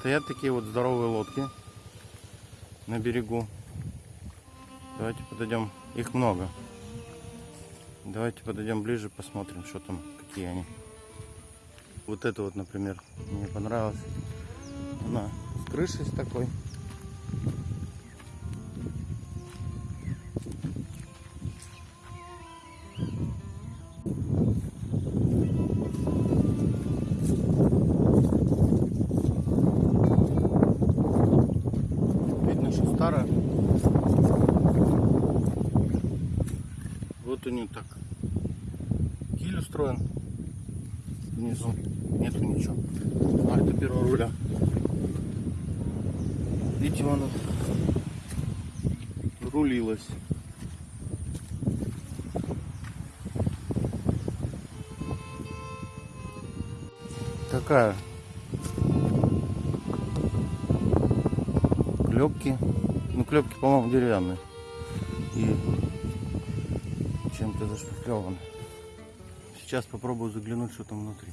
Стоят такие вот здоровые лодки на берегу. Давайте подойдем. Их много. Давайте подойдем ближе, посмотрим, что там, какие они. Вот это вот, например, мне понравилось. Она с крышей с такой. Старая. Вот у нее так. Киль устроен. Внизу нету ничего. А это первого руля. Видите, она рулилась. Такая клепки. Ну, клепки, по-моему, деревянные. И чем-то зашпаклеваны. Сейчас попробую заглянуть, что там внутри.